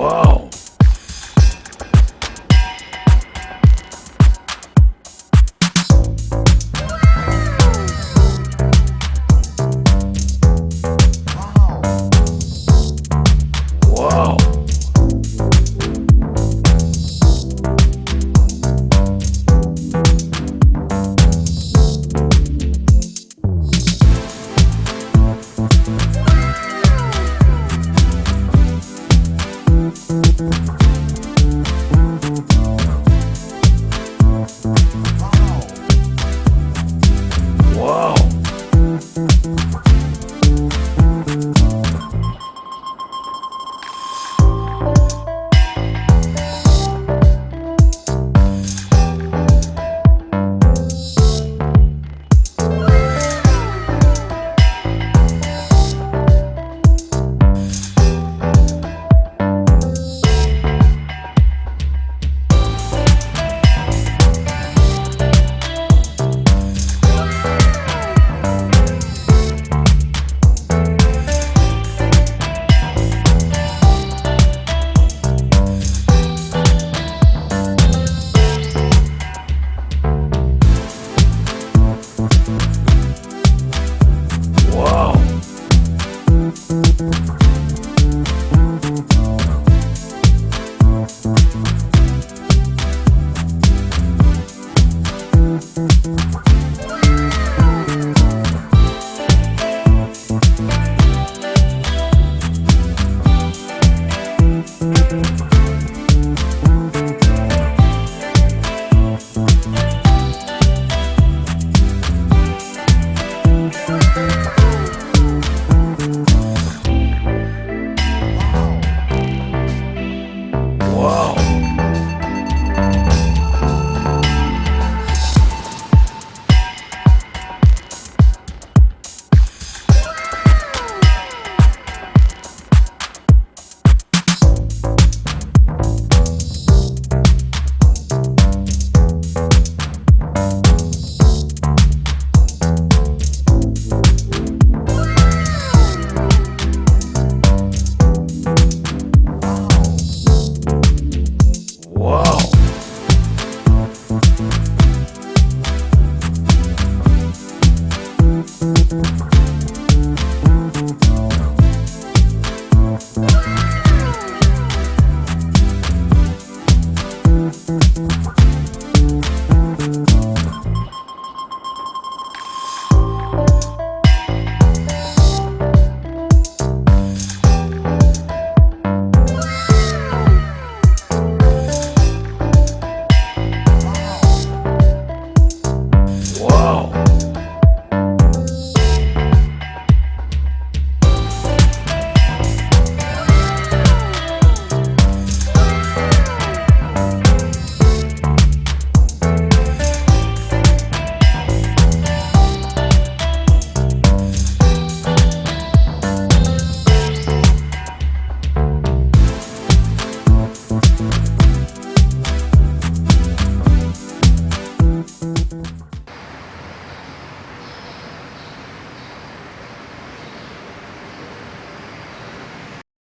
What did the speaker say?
Wow. Wow. Thank you.